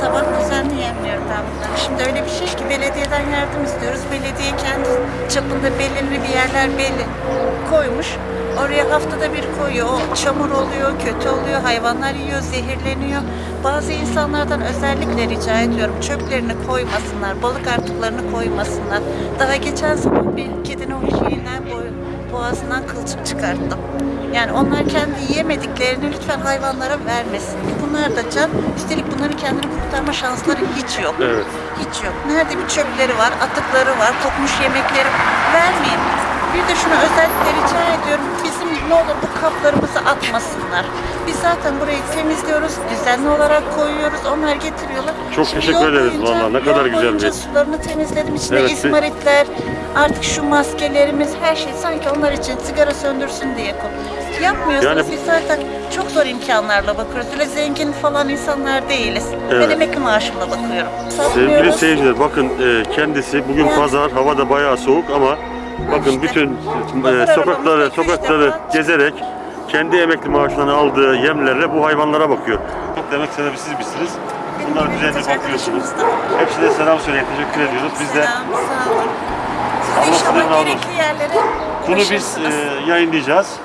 sabah düzenli yemliyorum ben bunları. Şimdi öyle bir şey ki belediyeden yardım istiyoruz. Belediye kendi çapında belirli bir yerler belli koymuş. Oraya haftada bir koyuyor. O çamur oluyor, kötü oluyor, hayvanlar yiyor, zehirleniyor. Bazı insanlardan özellikle rica ediyorum çöplerini koymasınlar, balık artıklarını koymasınlar. Daha geçen sabah bir kedinin o boy- boğazından kılçık çıkarttım. Yani onlar kendi yiyemediklerini lütfen hayvanlara vermesin. Bunlar da can. Üstelik bunların kendini kurtarma şansları hiç yok. Evet. Hiç yok. Nerede bir çöpleri var, atıkları var, kokmuş yemekleri vermeyin. Bir de şunu özellikle rica ediyorum. Bizim ne olur bu kaplarımızı atmasınlar. Biz zaten burayı temizliyoruz, düzenli olarak koyuyoruz. Onlar getiriyorlar. Çok teşekkür yol ederiz boyunca- vallahi. Ne kadar güzel boyunca bir- sularını temizledim. İçinde Evet, bir- izmaritler, artık şu maskelerimiz, her şey sanki onlar için sigara söndürsün diye koy. Yapmıyorsunuz. Yani- Biz zaten çok zor imkanlarla bakıyoruz. Öyle zengin falan insanlar değiliz. Evet. Ben emekli maaşımla bakıyorum. Sevgili Satmıyoruz. seyirciler bakın e, kendisi bugün pazar hava da bayağı soğuk ama bakın bütün e, sokakları sokakları gezerek kendi emekli maaşından aldığı yemlerle bu hayvanlara bakıyor. Çok demek sebebi siz misiniz? Bunlar düzenli bakıyorsunuz. Hepsine selam söyleyin. Teşekkür ediyoruz. Biz de Selam, sağ olun. Allah sizden razı olsun. bunu biz e, yayınlayacağız.